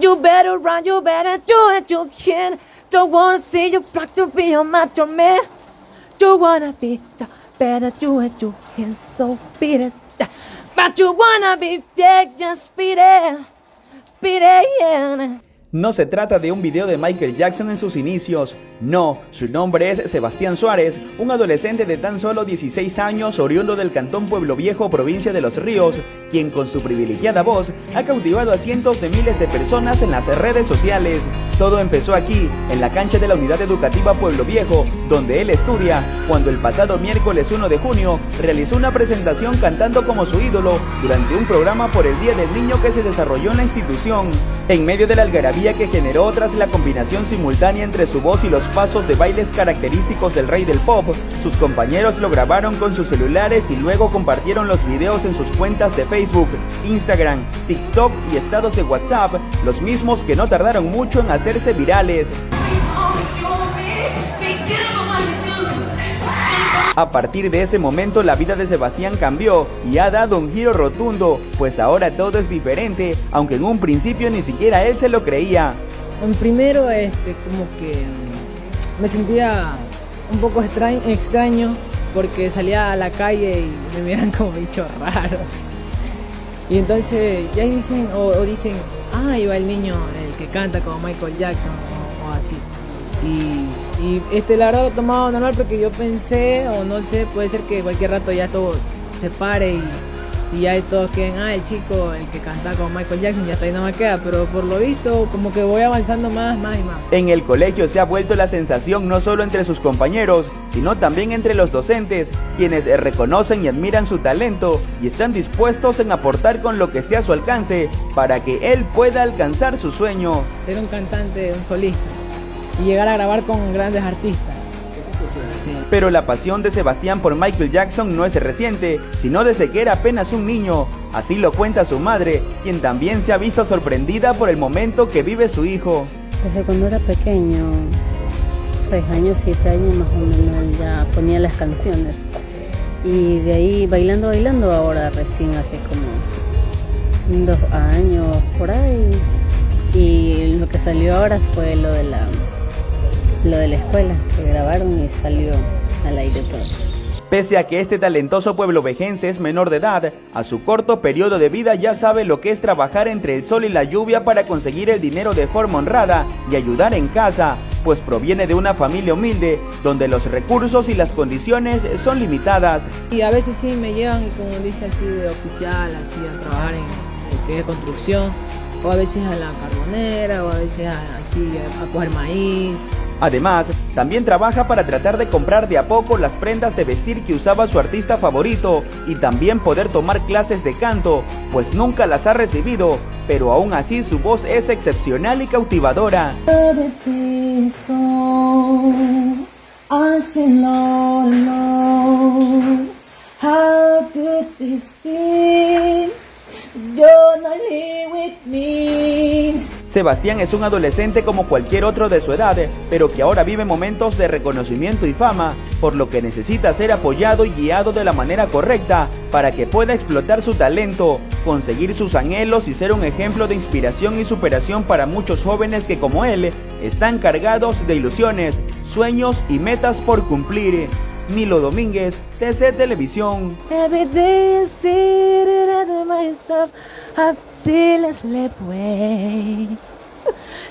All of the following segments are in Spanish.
You better run, you better do it, you can. Don't wanna see you block to be on my man. Don't wanna be, better do it, you can. So beat it. But you wanna be, yeah, just beat it. Beat it, yeah. No se trata de un video de Michael Jackson en sus inicios, no, su nombre es Sebastián Suárez, un adolescente de tan solo 16 años oriundo del cantón Pueblo Viejo, provincia de Los Ríos, quien con su privilegiada voz ha cautivado a cientos de miles de personas en las redes sociales. Todo empezó aquí, en la cancha de la Unidad Educativa Pueblo Viejo, donde él estudia, cuando el pasado miércoles 1 de junio realizó una presentación cantando como su ídolo durante un programa por el Día del Niño que se desarrolló en la institución. En medio de la algarabía que generó tras la combinación simultánea entre su voz y los pasos de bailes característicos del rey del pop, sus compañeros lo grabaron con sus celulares y luego compartieron los videos en sus cuentas de Facebook, Instagram, TikTok y estados de WhatsApp, los mismos que no tardaron mucho en hacerse virales. A partir de ese momento la vida de Sebastián cambió y ha dado un giro rotundo, pues ahora todo es diferente, aunque en un principio ni siquiera él se lo creía. En primero, este, como que mm, me sentía un poco extraño, porque salía a la calle y me miran como bicho raro. Y entonces ya dicen, o, dicen, ah, iba el niño, el que canta como Michael Jackson, o así. Y, este, la verdad lo tomaba normal porque yo pensé, o no sé, puede ser que cualquier rato ya todo se pare y, y ya todos queden, ah, el chico, el que canta con Michael Jackson, ya está ahí no me queda, pero por lo visto como que voy avanzando más, más y más. En el colegio se ha vuelto la sensación no solo entre sus compañeros, sino también entre los docentes, quienes reconocen y admiran su talento y están dispuestos en aportar con lo que esté a su alcance para que él pueda alcanzar su sueño. Ser un cantante, un solista y llegar a grabar con grandes artistas. Pero la pasión de Sebastián por Michael Jackson no es reciente, sino desde que era apenas un niño. Así lo cuenta su madre, quien también se ha visto sorprendida por el momento que vive su hijo. Desde cuando era pequeño, seis años, siete años más o menos, ya ponía las canciones. Y de ahí bailando, bailando, ahora recién hace como dos años por ahí. Y lo que salió ahora fue lo de la lo de la escuela, que grabaron y salió al aire todo. Pese a que este talentoso pueblo vejense es menor de edad, a su corto periodo de vida ya sabe lo que es trabajar entre el sol y la lluvia para conseguir el dinero de forma honrada y ayudar en casa, pues proviene de una familia humilde donde los recursos y las condiciones son limitadas. Y a veces sí me llevan, como dice así, de oficial, así a trabajar en lo construcción, o a veces a la carbonera, o a veces así a coger maíz, Además, también trabaja para tratar de comprar de a poco las prendas de vestir que usaba su artista favorito y también poder tomar clases de canto, pues nunca las ha recibido, pero aún así su voz es excepcional y cautivadora. Sebastián es un adolescente como cualquier otro de su edad, pero que ahora vive momentos de reconocimiento y fama, por lo que necesita ser apoyado y guiado de la manera correcta para que pueda explotar su talento, conseguir sus anhelos y ser un ejemplo de inspiración y superación para muchos jóvenes que como él están cargados de ilusiones, sueños y metas por cumplir. Milo Domínguez, TC Televisión.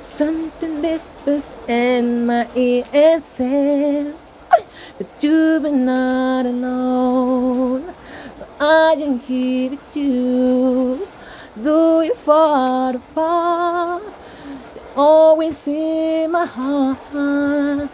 Something whispers in my ear But you've been not alone. I am here with you Though you're far apart Always in my heart